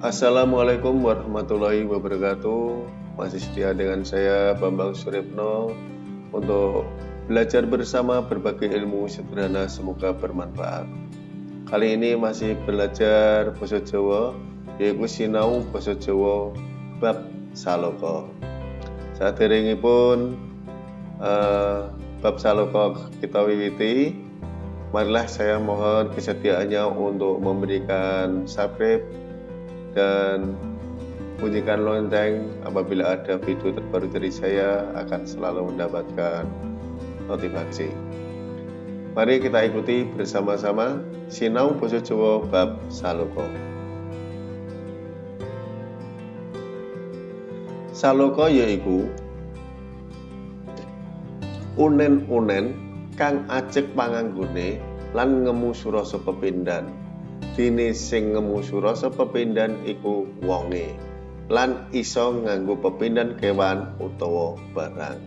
Assalamualaikum warahmatullahi wabarakatuh. Masih setia dengan saya Bambang Suripno Untuk belajar bersama berbagai ilmu sederhana semoga bermanfaat. Kali ini masih belajar bahasa Jawa Yaitu sinau bahasa Jawa bab saloko Saat ini pun uh, bab saloko kita wiwiti. Marilah saya mohon kesediaannya untuk memberikan subscribe dan bunyikan lonceng apabila ada video terbaru dari saya akan selalu mendapatkan notifikasi. Mari kita ikuti bersama-sama Sinau Boso Jawa Bab Saloko. Saloko yaiku unen-unen kang ajek panganggone lan ngemu surasa pepindhan dene sing ngemu surasa pepindhan iku wonge lan iso nganggo pepindhan kewan utawa barang.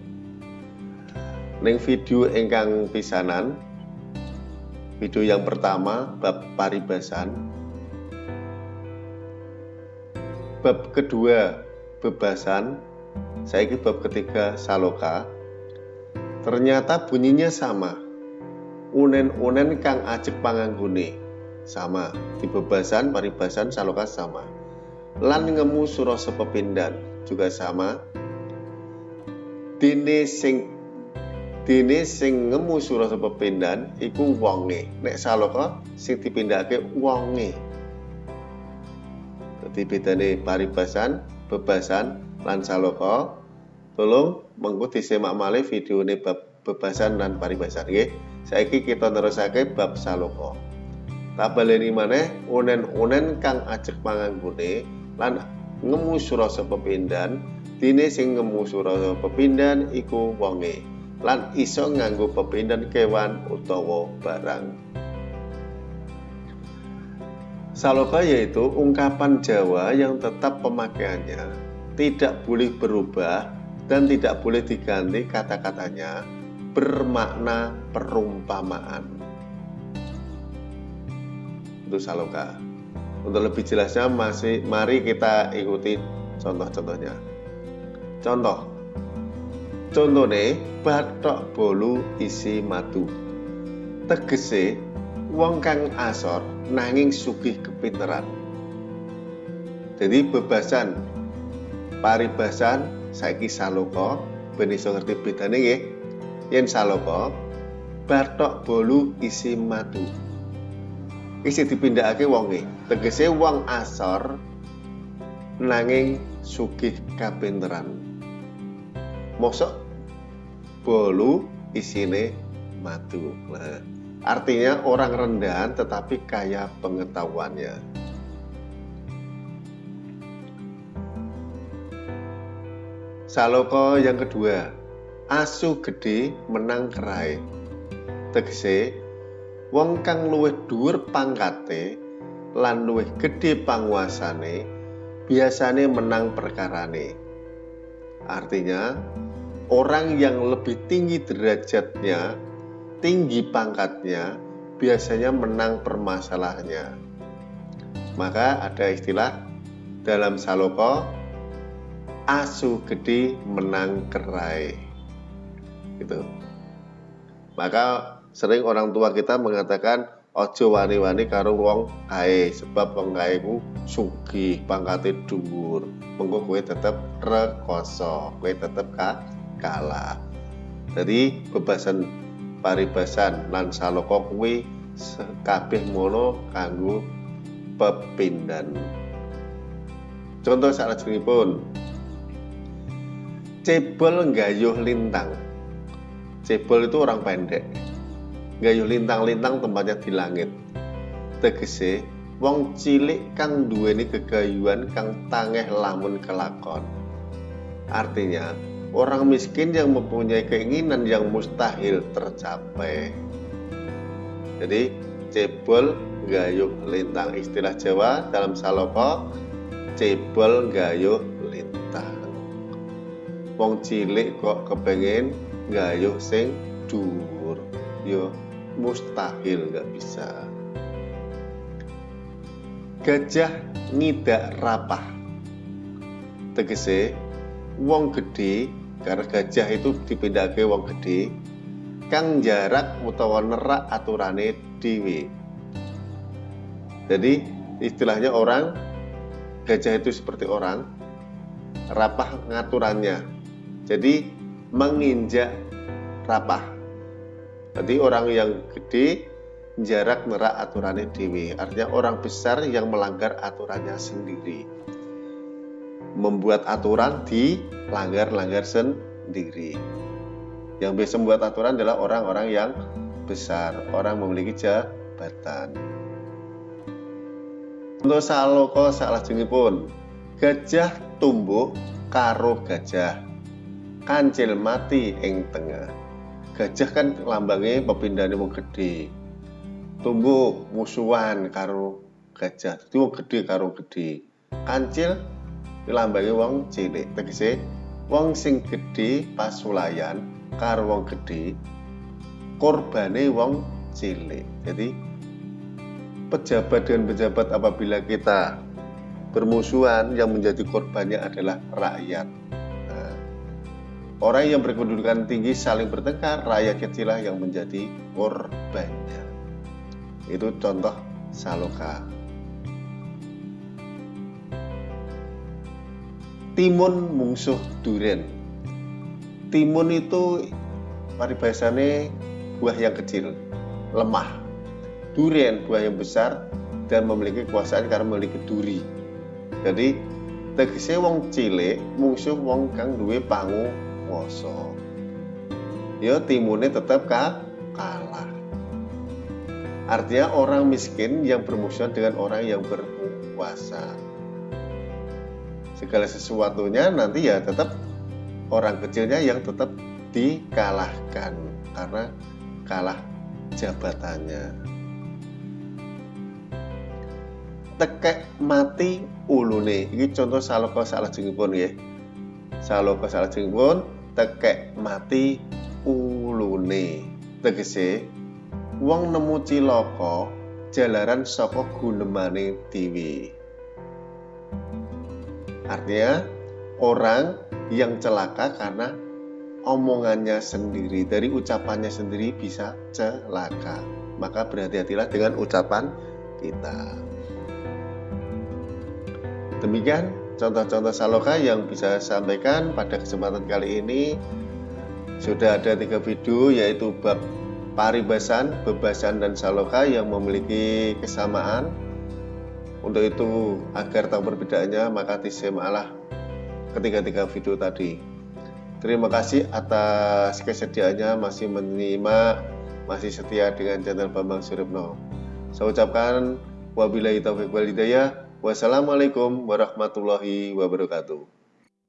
Ning video ingkang pisanan video yang pertama bab paribasan. Bab kedua bebasan. Saya bab ketiga saloka. Ternyata bunyinya sama. Unen-unen kang ajek panganggone sama. Di bebasan paribasan saloka sama. Lan ngemu surah sepepindan juga sama. Dene sing dene sing ngemu surah sepepindan iku wonge. Nek saloka sing dipindahake wonge. Dadi bedane paribasan bebasan lan saloka. Tolong semak malih video ini bab bebasan dan paribasan nggih. Saiki kita nerusake bab saloka tak baleni maneh unen-unen kang ajek panganggone lan ngemu surasa pepindhan. Dene sing ngemu surasa pepindhan iku wonge lan iso nganggo pepindhan kewan utawa barang. Saloka yaitu ungkapan Jawa yang tetap pemakaiannya tidak boleh berubah dan tidak boleh diganti kata-katanya bermakna perumpamaan itu saloka. Untuk lebih jelasnya masih mari kita ikuti contoh-contohnya. Contoh. Contohnya batok bolu isi madu. Tegese wong kang asor nanging sugih kepinteran. Jadi bebasan paribasan saiki saloka ben iso ngerti bedane nggih. Yen saloka batok bolu isi madu isi dipindahake wonge. Tegese wong asor nanging sugih kapinteran. Mosok bolu isine madu. Nah, artinya orang rendahan tetapi kaya pengetahuannya. Saloko yang kedua asu gede menang kerai tegese wong kang luwih dhuwur pangkate lan luwih gedhe panguasane biasane menang perkarane. Artinya orang yang lebih tinggi derajatnya tinggi pangkatnya biasanya menang permasalahannya. Maka ada istilah dalam saloko asu gede menang kerai gitu. Maka sering orang tua kita mengatakan ojo wani-wani karo wong kae sebab wong kae ku sugih pangkate dhuwur. Mengko kowe tetep rekoso kowe tetep ka kalah. Jadi bebasan paribasan lan saloko kuwi kabeh mono kanggo pepindhan contoh pun cebol gayuh lintang. Cebol itu orang pendek gayuh lintang-lintang tempatnya di langit. Tegese wong cilik kang duweni kegayuan kang tangeh lamun kelakon. Artinya orang miskin yang mempunyai keinginan yang mustahil tercapai. Jadi cebol gayuh lintang. Istilah Jawa dalam saloko cebol gayuh lintang. Wong cilik kok kepengen gayuh sing dhuwur. Yo mustahil nggak bisa. Gajah ngidak rapah. Tegese wong gede karena gajah itu dipindahke wong gede kang jarak utawa nerak aturane dhewe. Jadi istilahnya orang gajah itu seperti orang rapah ngaturannya. Jadi menginjak rapah jadi orang yang gede jarak merak aturannya dewi artinya orang besar yang melanggar aturannya sendiri. Membuat aturan di langgar-langgar sendiri. Yang biasa membuat aturan adalah orang-orang yang besar orang memiliki jabatan. Untuk saloko salah pun gajah tumbuh karo gajah. Kancil mati ing tengah gajah kan lambangnya pepindahane wong gede. Tumbuh musuhan karo gajah dadi wong gede karo gede. Kancil lambangnya wong cilik. Tegese wong sing gede pasulayan karo wong gede korbane wong cilik. Jadi pejabat dan pejabat apabila kita bermusuhan yang menjadi korbannya adalah rakyat orang yang berkedudukan tinggi saling bertengkar rakyat kecil yang menjadi korbannya itu contoh saloka. Timun mungsuh duren timun itu paribasane buah yang kecil lemah. Durian buah yang besar dan memiliki kekuasaan karena memiliki duri. Jadi tegese wong cilik mungsuh wong kang duwe pangu woso ya timune tetap ka kalah Artinya orang miskin yang bermusuhan dengan orang yang berkuasa. Segala sesuatunya nanti ya tetap orang kecilnya yang tetap dikalahkan karena kalah jabatannya. Tekek mati ulune. Ini contoh saloka salah pun ya. Saloka salah pun tekek mati ulune. Tegese wong nemu cilaka jalaran saka gunemane dhewe. Artinya orang yang celaka karena omongannya sendiri, dari ucapannya sendiri bisa celaka. Maka berhati-hatilah dengan ucapan kita. Demikian contoh-contoh saloka yang bisa saya sampaikan pada kesempatan kali ini. Sudah ada tiga video yaitu bab paribasan, bebasan, dan saloka yang memiliki kesamaan. Untuk itu, agar tahu perbedaannya, maka tisemalah ketiga-tiga video tadi. Terima kasih atas kesediaannya masih menerima, masih setia dengan channel Bambang Suripno. Saya ucapkan wabillahi taufiq wal hidayah. Wassalamualaikum warahmatullahi wabarakatuh.